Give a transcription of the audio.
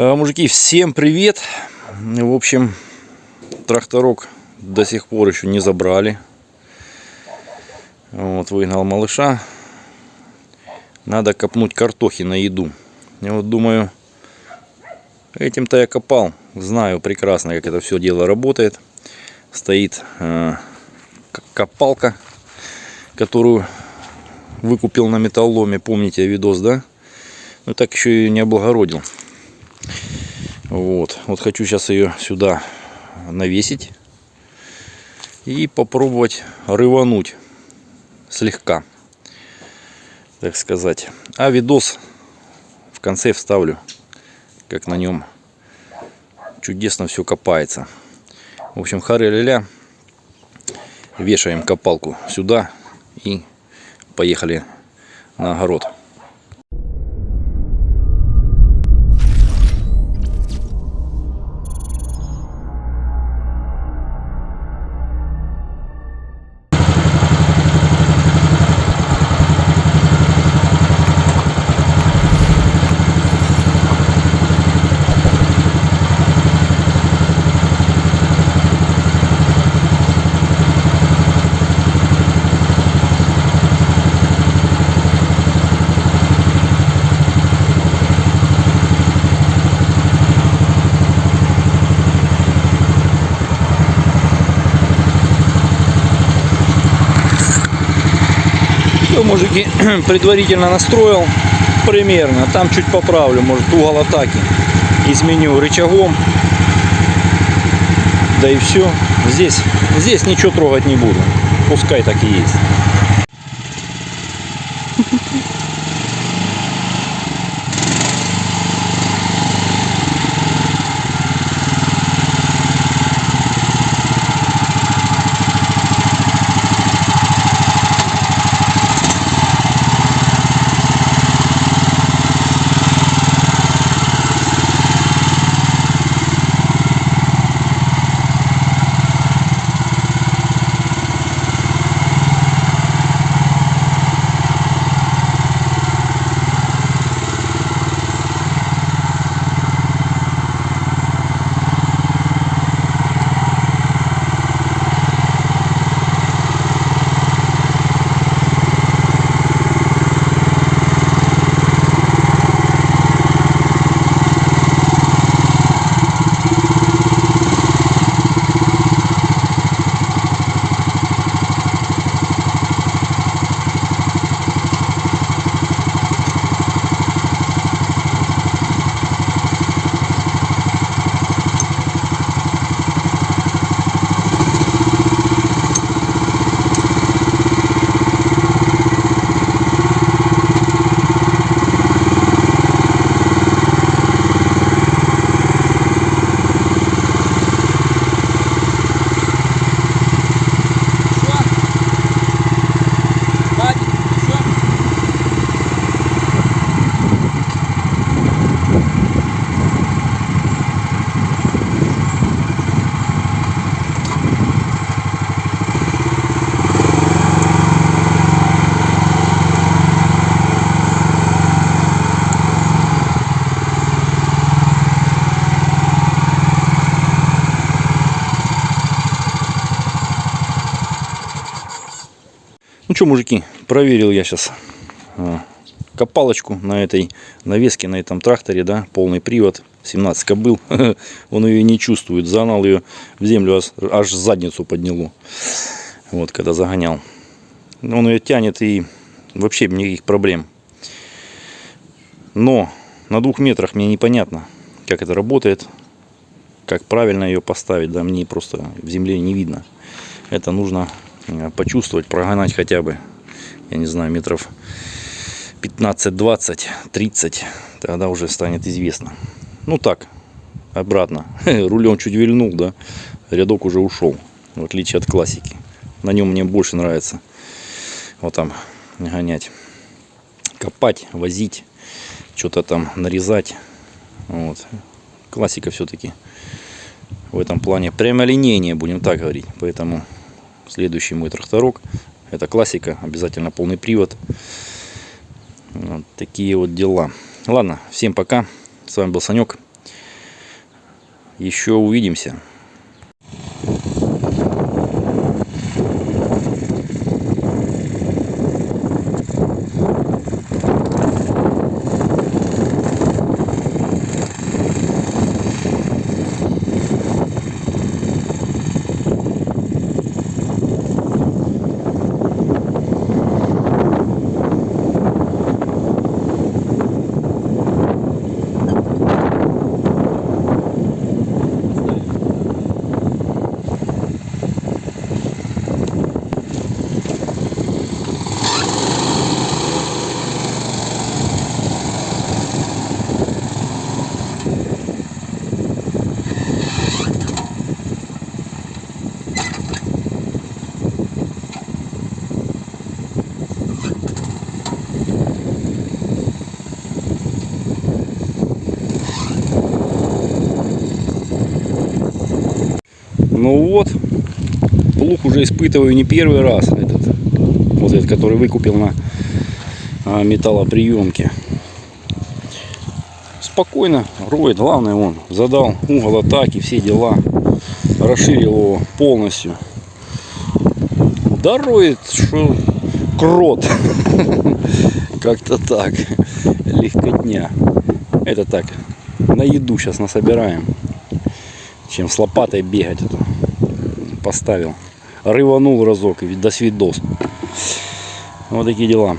А, Мужики, всем привет! В общем, тракторок до сих пор еще не забрали. Вот, выгнал малыша. Надо копнуть картохи на еду. Я вот думаю, этим-то я копал. Знаю прекрасно, как это все дело работает. Стоит э, копалка, которую выкупил на металломе. Помните видос, да? Ну так еще и не облагородил. Вот. Вот хочу сейчас ее сюда навесить. И попробовать рывануть слегка. Так сказать. А видос в конце вставлю. Как на нем чудесно все копается. В общем, хары-ля-ля. Вешаем копалку сюда и поехали на огород. Мужики, предварительно настроил примерно. Там чуть поправлю, может угол атаки изменю рычагом. Да и все. Здесь, здесь ничего трогать не буду. Пускай так и есть. Ну что, мужики, проверил я сейчас копалочку на этой навеске, на этом тракторе, да, полный привод, 17 кобыл, он ее не чувствует, загнал ее в землю, аж, задницу подняло, вот, когда загонял. Он ее тянет и вообще никаких проблем. Но на двух метрах мне непонятно, как это работает, как правильно ее поставить, да, мне просто в земле не видно. Это нужно э, почувствовать, прогонать хотя бы, я не знаю, метров 15, 20, 30, тогда уже станет известно. Ну так, обратно, рулем чуть вильнул, да, рядок уже ушел, в отличие от классики. На нем мне больше нравится вот там гонять, копать, возить, что-то там нарезать. Вот. Классика все-таки в этом плане прямолинейнее, будем так говорить. Поэтому Следующий мой тракторок. Это классика, обязательно полный привод. Вот такие вот дела. Ладно, всем пока. С вами был Санек. Еще увидимся. Ну вот, плуг уже испытываю не первый раз. Этот, вот этот, который выкупил на а, металлоприемке. Спокойно роет. Главное, он задал угол атаки, все дела. Расширил его полностью. Да роет, что крот. Как-то так. Легкотня. Это так. На еду сейчас насобираем чем с лопатой бегать. Поставил. Рыванул разок и до свидос. Вот такие дела.